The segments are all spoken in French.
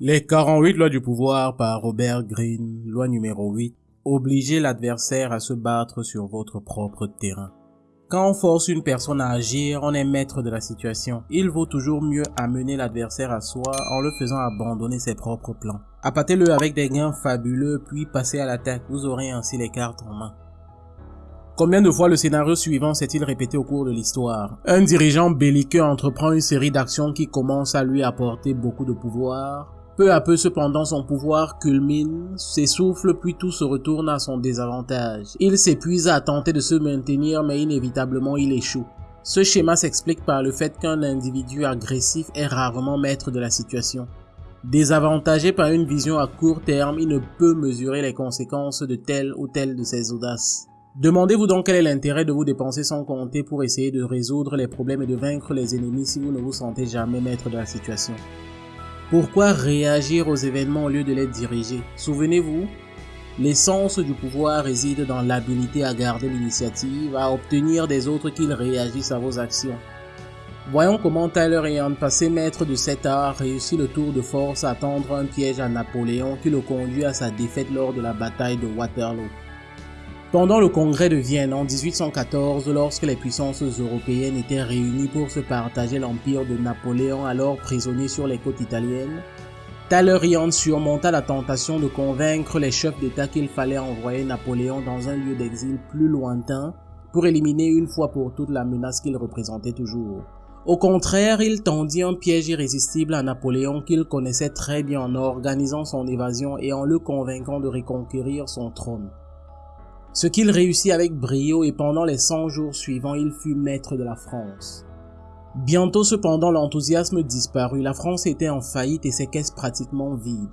Les 48 lois du pouvoir par Robert Greene, loi numéro 8, obligez l'adversaire à se battre sur votre propre terrain. Quand on force une personne à agir, on est maître de la situation. Il vaut toujours mieux amener l'adversaire à soi en le faisant abandonner ses propres plans. Appâtez-le avec des gains fabuleux puis passez à l'attaque, vous aurez ainsi les cartes en main. Combien de fois le scénario suivant s'est-il répété au cours de l'histoire? Un dirigeant belliqueux entreprend une série d'actions qui commencent à lui apporter beaucoup de pouvoir, peu à peu cependant son pouvoir culmine, s'essouffle puis tout se retourne à son désavantage. Il s'épuise à tenter de se maintenir mais inévitablement il échoue. Ce schéma s'explique par le fait qu'un individu agressif est rarement maître de la situation. Désavantagé par une vision à court terme, il ne peut mesurer les conséquences de telle ou telle de ses audaces. Demandez-vous donc quel est l'intérêt de vous dépenser sans compter pour essayer de résoudre les problèmes et de vaincre les ennemis si vous ne vous sentez jamais maître de la situation. Pourquoi réagir aux événements au lieu de les diriger? Souvenez-vous, l'essence du pouvoir réside dans l'habilité à garder l'initiative, à obtenir des autres qu'ils réagissent à vos actions. Voyons comment Tyler passé maître de cet art réussit le tour de force à tendre un piège à Napoléon qui le conduit à sa défaite lors de la bataille de Waterloo. Pendant le congrès de Vienne en 1814, lorsque les puissances européennes étaient réunies pour se partager l'empire de Napoléon alors prisonnier sur les côtes italiennes, Talleyrand surmonta la tentation de convaincre les chefs d'État qu'il fallait envoyer Napoléon dans un lieu d'exil plus lointain pour éliminer une fois pour toutes la menace qu'il représentait toujours. Au contraire, il tendit un piège irrésistible à Napoléon qu'il connaissait très bien en organisant son évasion et en le convainquant de reconquérir son trône. Ce qu'il réussit avec brio et pendant les 100 jours suivants, il fut maître de la France. Bientôt cependant l'enthousiasme disparut, la France était en faillite et ses caisses pratiquement vides.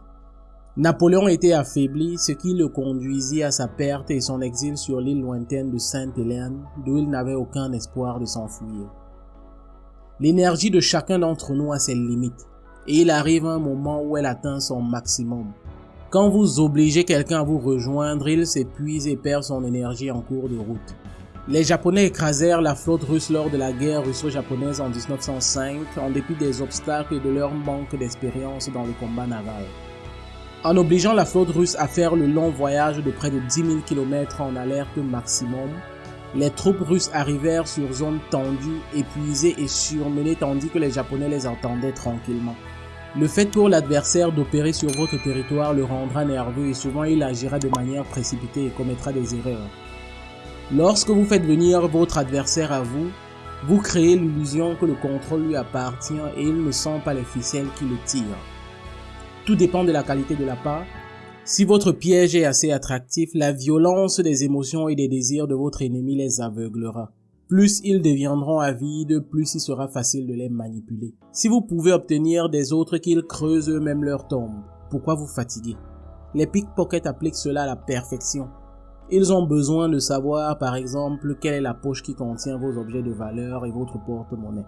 Napoléon était affaibli, ce qui le conduisit à sa perte et son exil sur l'île lointaine de Sainte-Hélène, d'où il n'avait aucun espoir de s'enfuir. L'énergie de chacun d'entre nous a ses limites, et il arrive un moment où elle atteint son maximum. Quand vous obligez quelqu'un à vous rejoindre, il s'épuise et perd son énergie en cours de route. Les Japonais écrasèrent la flotte russe lors de la guerre russo-japonaise en 1905 en dépit des obstacles et de leur manque d'expérience dans le combat naval. En obligeant la flotte russe à faire le long voyage de près de 10 000 km en alerte maximum, les troupes russes arrivèrent sur zone tendue, épuisées et surmenées tandis que les Japonais les attendaient tranquillement. Le fait pour l'adversaire d'opérer sur votre territoire le rendra nerveux et souvent il agira de manière précipitée et commettra des erreurs. Lorsque vous faites venir votre adversaire à vous, vous créez l'illusion que le contrôle lui appartient et il ne sent pas les ficelles qui le tirent. Tout dépend de la qualité de la part. Si votre piège est assez attractif, la violence des émotions et des désirs de votre ennemi les aveuglera plus ils deviendront avides, plus il sera facile de les manipuler. Si vous pouvez obtenir des autres qu'ils creusent eux-mêmes leur tombe, pourquoi vous fatiguer? Les pickpockets appliquent cela à la perfection. Ils ont besoin de savoir, par exemple, quelle est la poche qui contient vos objets de valeur et votre porte-monnaie.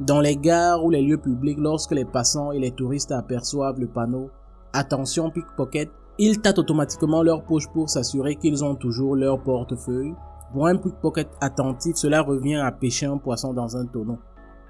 Dans les gares ou les lieux publics, lorsque les passants et les touristes aperçoivent le panneau « Attention pickpocket », ils tâtent automatiquement leur poche pour s'assurer qu'ils ont toujours leur portefeuille, pour un pickpocket attentif, cela revient à pêcher un poisson dans un tonneau.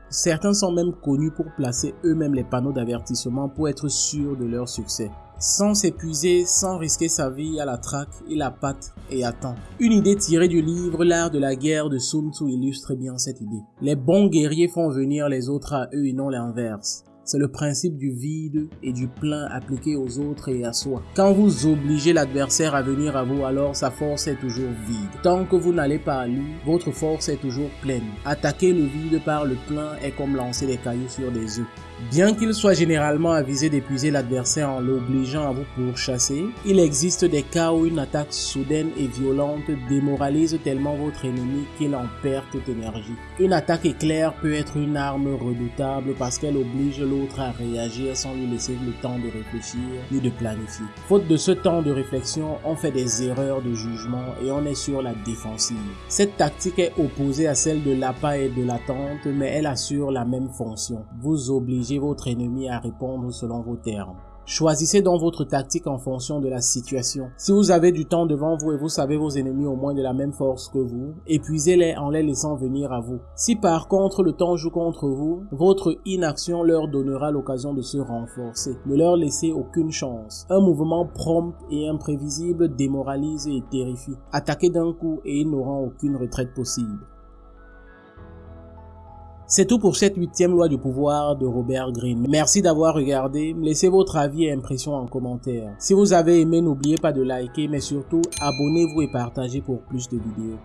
Certains sont même connus pour placer eux-mêmes les panneaux d'avertissement pour être sûrs de leur succès. Sans s'épuiser, sans risquer sa vie à la traque, il appâte et attend. Une idée tirée du livre L'art de la guerre de Sun Tzu illustre bien cette idée. Les bons guerriers font venir les autres à eux et non l'inverse. C'est le principe du vide et du plein appliqué aux autres et à soi. Quand vous obligez l'adversaire à venir à vous, alors sa force est toujours vide. Tant que vous n'allez pas à lui, votre force est toujours pleine. Attaquer le vide par le plein est comme lancer des cailloux sur des œufs. Bien qu'il soit généralement avisé d'épuiser l'adversaire en l'obligeant à vous pourchasser, il existe des cas où une attaque soudaine et violente démoralise tellement votre ennemi qu'il en perd toute énergie. Une attaque éclair peut être une arme redoutable parce qu'elle oblige à réagir sans lui laisser le temps de réfléchir ni de planifier. Faute de ce temps de réflexion, on fait des erreurs de jugement et on est sur la défensive. Cette tactique est opposée à celle de l'appât et de l'attente, mais elle assure la même fonction. Vous obligez votre ennemi à répondre selon vos termes. Choisissez donc votre tactique en fonction de la situation. Si vous avez du temps devant vous et vous savez vos ennemis au moins de la même force que vous, épuisez-les en les laissant venir à vous. Si par contre le temps joue contre vous, votre inaction leur donnera l'occasion de se renforcer. Ne leur laissez aucune chance. Un mouvement prompt et imprévisible démoralise et terrifie. Attaquez d'un coup et ils n'auront aucune retraite possible. C'est tout pour cette huitième loi du pouvoir de Robert Greene. Merci d'avoir regardé. Laissez votre avis et impression en commentaire. Si vous avez aimé, n'oubliez pas de liker, mais surtout abonnez-vous et partagez pour plus de vidéos.